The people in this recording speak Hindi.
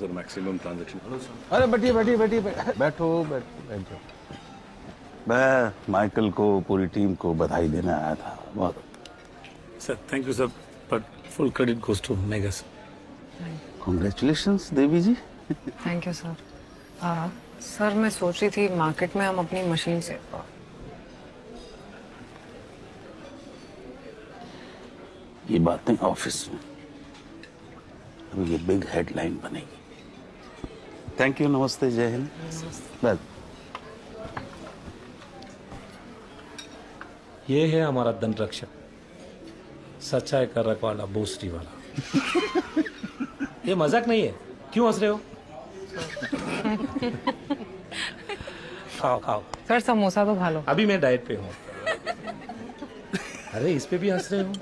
सर मैक्सिमम ट्रांजैक्शन अरे बैठिए बैठिए बैठिए बैठो बैठो मैं माइकल को पूरी टीम को बधाई देने आया था। बहुत। Sir thank you sir but full credit goes to Megha sir congratulation Devi ji. Thank you sir sir मैं सोच रही थी मार्केट में हम अपनी मशीन से ये बातें ऑफ़िस में। अब ये बिग हेडलाइन बनेगी। थैंक यू नमस्ते जय हिंद बस ये है हमारा दंड रक्षक सच्चाई का रखवाला बोसरी वाला। ये मज़ाक नहीं है? क्यों हंस रहे हो? खाओ खाओ। सर समोसा तो खा लो। अभी मैं डाइट पे हूँ। अरे इस पे भी हंस रहे हो?